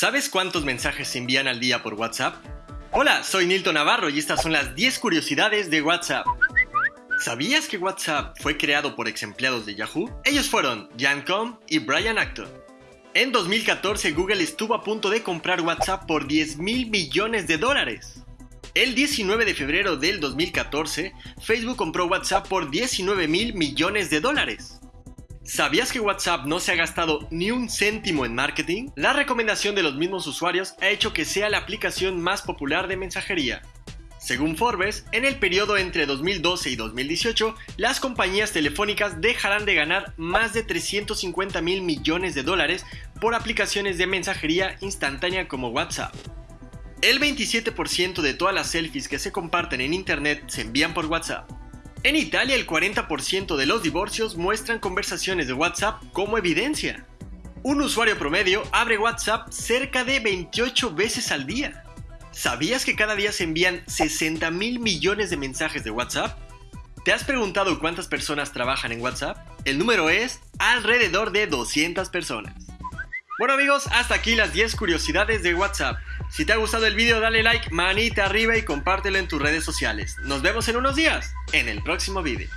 ¿Sabes cuántos mensajes se envían al día por WhatsApp? Hola, soy Nilton Navarro y estas son las 10 curiosidades de WhatsApp. ¿Sabías que WhatsApp fue creado por ex empleados de Yahoo? Ellos fueron Jan Com y Brian Acton. En 2014 Google estuvo a punto de comprar WhatsApp por 10 mil millones de dólares. El 19 de febrero del 2014, Facebook compró WhatsApp por 19 mil millones de dólares. ¿Sabías que WhatsApp no se ha gastado ni un céntimo en marketing? La recomendación de los mismos usuarios ha hecho que sea la aplicación más popular de mensajería. Según Forbes, en el periodo entre 2012 y 2018, las compañías telefónicas dejarán de ganar más de 350 mil millones de dólares por aplicaciones de mensajería instantánea como WhatsApp. El 27% de todas las selfies que se comparten en Internet se envían por WhatsApp. En Italia el 40% de los divorcios muestran conversaciones de WhatsApp como evidencia. Un usuario promedio abre WhatsApp cerca de 28 veces al día. ¿Sabías que cada día se envían 60 mil millones de mensajes de WhatsApp? ¿Te has preguntado cuántas personas trabajan en WhatsApp? El número es alrededor de 200 personas. Bueno amigos, hasta aquí las 10 curiosidades de WhatsApp. Si te ha gustado el video dale like, manita arriba y compártelo en tus redes sociales. Nos vemos en unos días, en el próximo video.